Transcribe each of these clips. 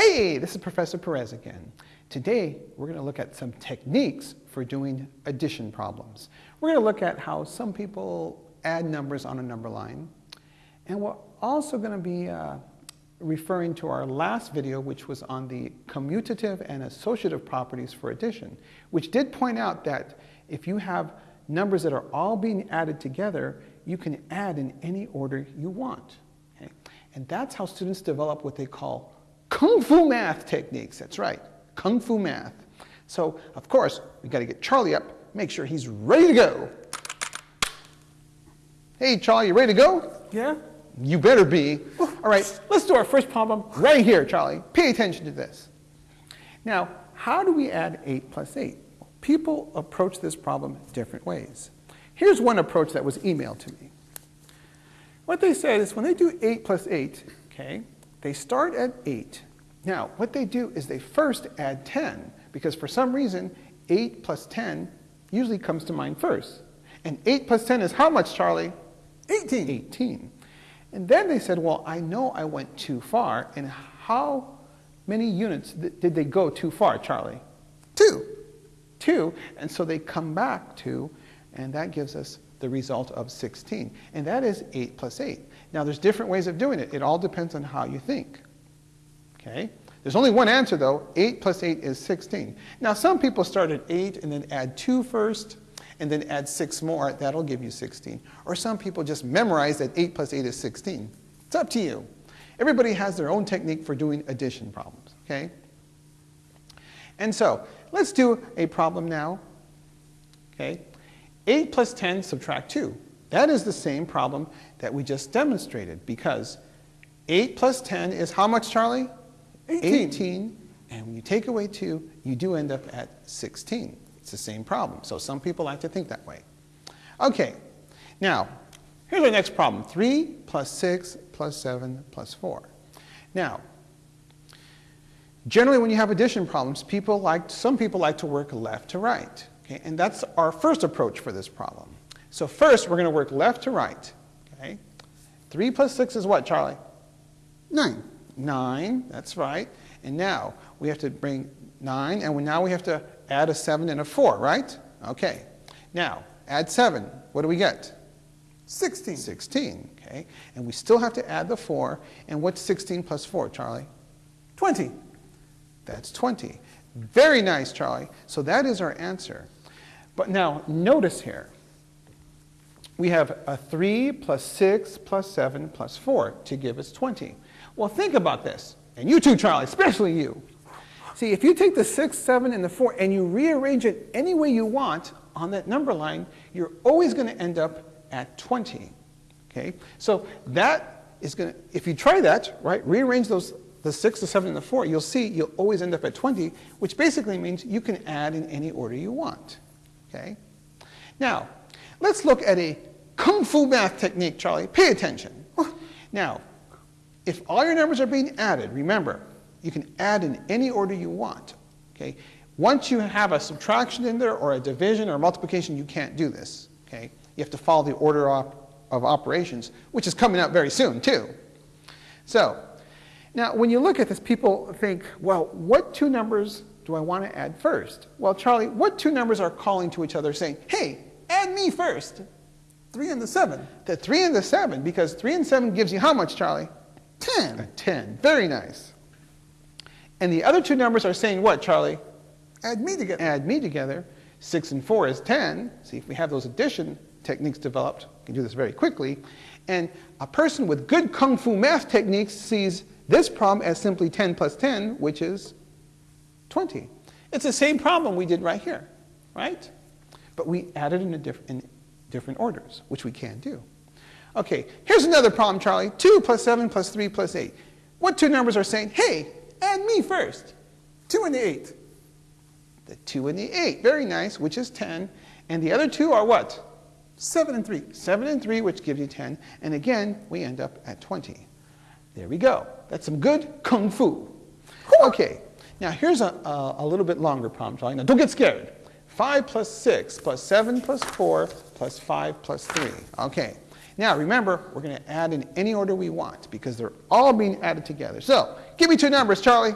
Hey, this is Professor Perez again. Today, we're going to look at some techniques for doing addition problems. We're going to look at how some people add numbers on a number line. And we're also going to be uh, referring to our last video, which was on the commutative and associative properties for addition, which did point out that if you have numbers that are all being added together, you can add in any order you want. Okay? And that's how students develop what they call Kung Fu math techniques. That's right, Kung Fu math. So, of course, we've got to get Charlie up, make sure he's ready to go. Hey, Charlie, you ready to go? Yeah? You better be. All right, let's do our first problem right here, Charlie. Pay attention to this. Now, how do we add 8 plus 8? People approach this problem different ways. Here's one approach that was emailed to me. What they said is when they do 8 plus 8, okay, they start at 8. Now, what they do is they first add 10, because for some reason, 8 plus 10 usually comes to mind first. And 8 plus 10 is how much, Charlie? 18. 18. And then they said, well, I know I went too far, and how many units th did they go too far, Charlie? Two. Two, and so they come back to, and that gives us the result of 16. And that is 8 plus 8. Now, there's different ways of doing it. It all depends on how you think. Okay? There's only one answer, though. 8 plus 8 is 16. Now, some people start at 8 and then add 2 first, and then add 6 more. That'll give you 16. Or some people just memorize that 8 plus 8 is 16. It's up to you. Everybody has their own technique for doing addition problems. Okay? And so, let's do a problem now. Okay? 8 plus 10 subtract 2. That is the same problem that we just demonstrated because 8 plus 10 is how much, Charlie? 18. 18. And when you take away 2, you do end up at 16. It's the same problem. So some people like to think that way. Okay. Now, here's our next problem. 3 plus 6 plus 7 plus 4. Now, generally when you have addition problems, people like, some people like to work left to right. Okay, and that's our first approach for this problem. So first, we're going to work left to right. Okay? 3 plus 6 is what, Charlie? 9. 9, that's right. And now, we have to bring 9, and now we have to add a 7 and a 4, right? Okay. Now, add 7. What do we get? 16. 16, okay. And we still have to add the 4. And what's 16 plus 4, Charlie? 20. That's 20. Very nice, Charlie. So that is our answer. But now, notice here, we have a 3 plus 6 plus 7 plus 4 to give us 20. Well, think about this. And you too, Charlie, especially you. See, if you take the 6, 7, and the 4 and you rearrange it any way you want on that number line, you're always going to end up at 20. Okay? So that is going to, if you try that, right, rearrange those the 6, the 7, and the 4, you'll see you'll always end up at 20, which basically means you can add in any order you want. Okay? Now, let's look at a kung fu math technique, Charlie. Pay attention. Now, if all your numbers are being added, remember, you can add in any order you want. Okay? Once you have a subtraction in there or a division or a multiplication, you can't do this. Okay? You have to follow the order of, of operations, which is coming up very soon, too. So, now when you look at this, people think, well, what two numbers do I want to add first? Well, Charlie, what two numbers are calling to each other saying, hey, add me first? 3 and the 7. The 3 and the 7, because 3 and 7 gives you how much, Charlie? 10. A 10. Very nice. And the other two numbers are saying what, Charlie? Add me together. Add me together. 6 and 4 is 10. See, if we have those addition techniques developed, we can do this very quickly. And a person with good kung fu math techniques sees this problem as simply 10 plus 10, which is 20. It's the same problem we did right here, right? But we added in, diff in different orders, which we can do. Okay, here's another problem, Charlie. 2 plus 7 plus 3 plus 8. What two numbers are saying, hey, add me first? 2 and the 8. The 2 and the 8. Very nice, which is 10. And the other two are what? 7 and 3. 7 and 3, which gives you 10. And again, we end up at 20. There we go. That's some good kung fu. Okay, now here's a, a, a little bit longer problem, Charlie. Now don't get scared. 5 plus 6 plus 7 plus 4 plus 5 plus 3. Okay. Now remember, we're going to add in any order we want because they're all being added together. So, give me two numbers, Charlie.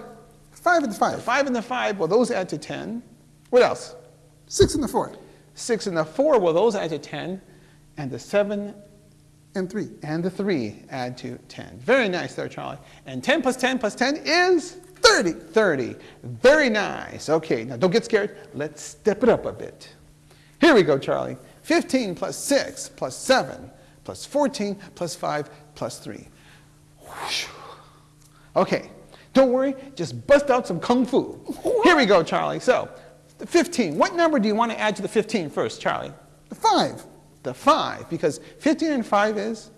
5 and the 5. 5 and the 5, well, those add to 10. What else? 6 and the 4. 6 and the 4, well, those add to 10. And the 7 And 3. and the 3 add to 10. Very nice there, Charlie. And 10 plus 10 plus 10 is 30. 30. Very nice. Okay, now don't get scared. Let's step it up a bit. Here we go, Charlie. 15 plus 6 plus 7 plus 14 plus 5 plus 3. Whoosh. Okay, don't worry. Just bust out some kung fu. Here we go, Charlie. So, the 15. What number do you want to add to the 15 first, Charlie? The 5. The 5, because 15 and 5 is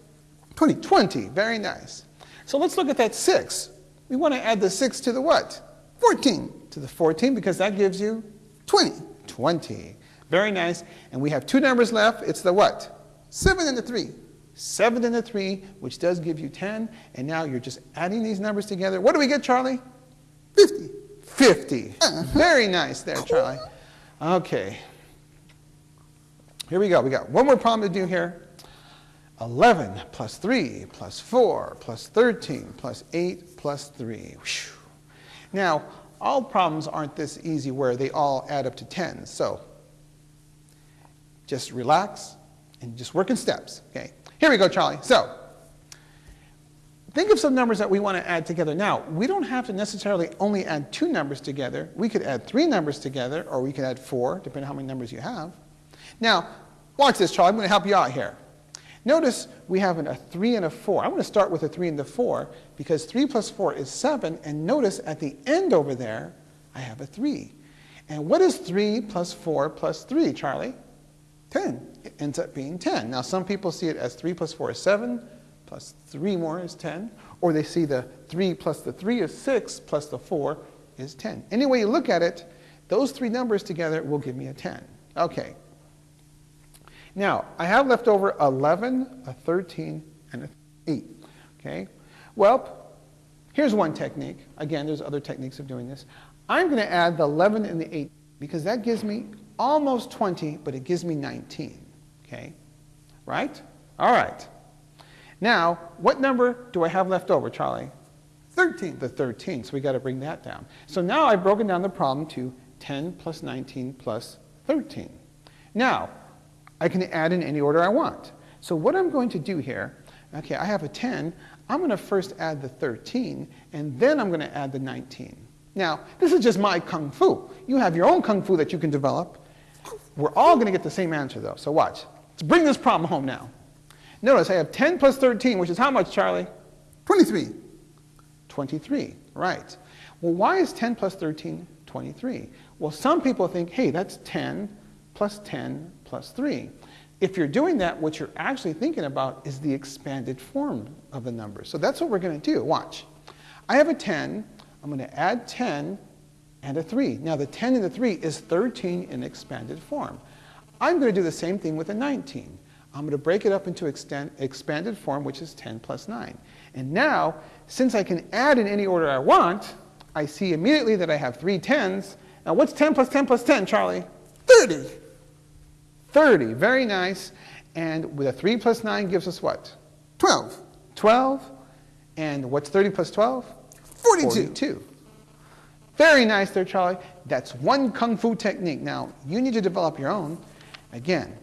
20. 20. Very nice. So let's look at that 6. We want to add the 6 to the what? 14. To the 14, because that gives you 20. 20. Very nice. And we have two numbers left. It's the what? 7 and the 3. 7 and the 3, which does give you 10. And now you're just adding these numbers together. What do we get, Charlie? 50. 50. Uh-huh. Very nice there, Charlie. Okay. Here we go. We got one more problem to do here. 11 plus 3 plus 4 plus 13 plus 8 plus 3. Whew. Now, all problems aren't this easy where they all add up to 10. So just relax and just work in steps. Okay. Here we go, Charlie. So think of some numbers that we want to add together. Now, we don't have to necessarily only add two numbers together. We could add three numbers together, or we could add four, depending on how many numbers you have. Now, watch this, Charlie. I'm going to help you out here. Notice we have an, a 3 and a 4. I'm going to start with a 3 and the 4 because 3 plus 4 is 7. And notice at the end over there, I have a 3. And what is 3 plus 4 plus 3, Charlie? 10. It ends up being 10. Now, some people see it as 3 plus 4 is 7, plus 3 more is 10. Or they see the 3 plus the 3 is 6, plus the 4 is 10. Any way you look at it, those three numbers together will give me a 10. Okay. Now, I have left over 11, a 13, and an 8. Okay? Well, here's one technique. Again, there's other techniques of doing this. I'm going to add the 11 and the 8 because that gives me almost 20, but it gives me 19. Okay? Right? All right. Now, what number do I have left over, Charlie? 13. The 13, so we got to bring that down. So now I've broken down the problem to 10 plus 19 plus 13. Now, I can add in any order I want. So what I'm going to do here, okay, I have a 10. I'm going to first add the 13, and then I'm going to add the 19. Now, this is just my kung fu. You have your own kung fu that you can develop. We're all going to get the same answer, though. So watch. Let's bring this problem home now. Notice I have 10 plus 13, which is how much, Charlie? 23. 23, right. Well, why is 10 plus 13 23? Well, some people think, hey, that's 10 plus 10 plus 3. If you're doing that, what you're actually thinking about is the expanded form of the number. So that's what we're going to do. Watch. I have a 10. I'm going to add 10 and a 3. Now, the 10 and the 3 is 13 in expanded form. I'm going to do the same thing with a 19. I'm going to break it up into extend, expanded form, which is 10 plus 9. And now, since I can add in any order I want, I see immediately that I have three 10s. Now, what's 10 plus 10 plus 10, Charlie? 30. 30. Very nice. And with a 3 plus 9 gives us what? 12. 12. And what's 30 plus 12? 42. 42. Very nice there, Charlie. That's one kung fu technique. Now, you need to develop your own. Again,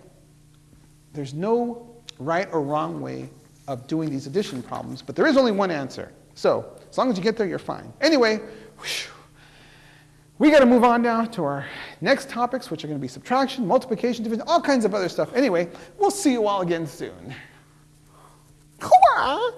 there's no right or wrong way of doing these addition problems, but there is only one answer. So, as long as you get there, you're fine. Anyway, whew, we got to move on now to our next topics, which are going to be subtraction, multiplication, division, all kinds of other stuff. Anyway, we'll see you all again soon. Hurrah!